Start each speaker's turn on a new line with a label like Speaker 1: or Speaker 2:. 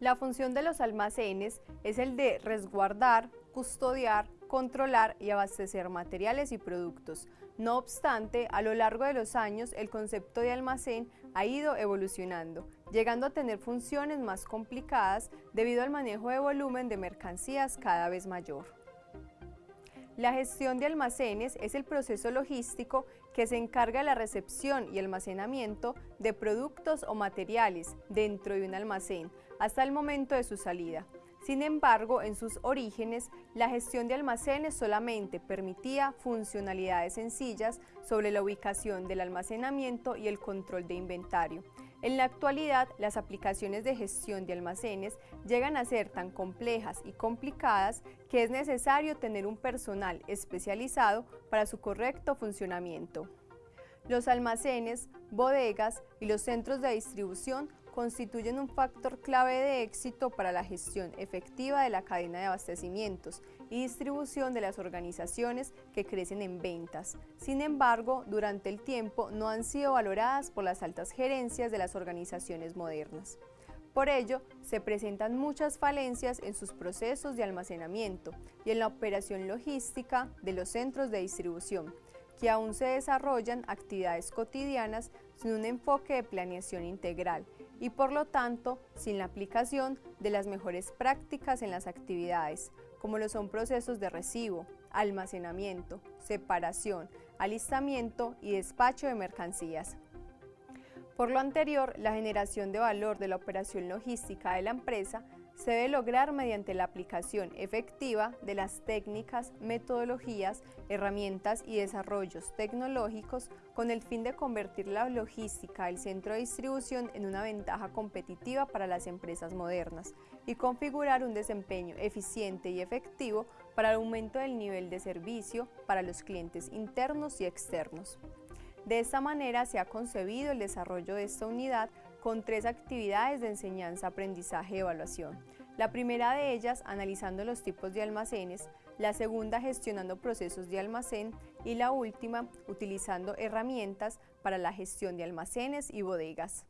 Speaker 1: La función de los almacenes es el de resguardar, custodiar, controlar y abastecer materiales y productos. No obstante, a lo largo de los años el concepto de almacén ha ido evolucionando, llegando a tener funciones más complicadas debido al manejo de volumen de mercancías cada vez mayor. La gestión de almacenes es el proceso logístico que se encarga de la recepción y almacenamiento de productos o materiales dentro de un almacén hasta el momento de su salida. Sin embargo, en sus orígenes, la gestión de almacenes solamente permitía funcionalidades sencillas sobre la ubicación del almacenamiento y el control de inventario. En la actualidad, las aplicaciones de gestión de almacenes llegan a ser tan complejas y complicadas que es necesario tener un personal especializado para su correcto funcionamiento. Los almacenes, bodegas y los centros de distribución constituyen un factor clave de éxito para la gestión efectiva de la cadena de abastecimientos y distribución de las organizaciones que crecen en ventas. Sin embargo, durante el tiempo no han sido valoradas por las altas gerencias de las organizaciones modernas. Por ello, se presentan muchas falencias en sus procesos de almacenamiento y en la operación logística de los centros de distribución, que aún se desarrollan actividades cotidianas sin un enfoque de planeación integral y por lo tanto sin la aplicación de las mejores prácticas en las actividades, como lo son procesos de recibo, almacenamiento, separación, alistamiento y despacho de mercancías. Por lo anterior, la generación de valor de la operación logística de la empresa se debe lograr mediante la aplicación efectiva de las técnicas, metodologías, herramientas y desarrollos tecnológicos con el fin de convertir la logística del centro de distribución en una ventaja competitiva para las empresas modernas y configurar un desempeño eficiente y efectivo para el aumento del nivel de servicio para los clientes internos y externos. De esta manera se ha concebido el desarrollo de esta unidad con tres actividades de enseñanza, aprendizaje y evaluación. La primera de ellas analizando los tipos de almacenes, la segunda gestionando procesos de almacén y la última utilizando herramientas para la gestión de almacenes y bodegas.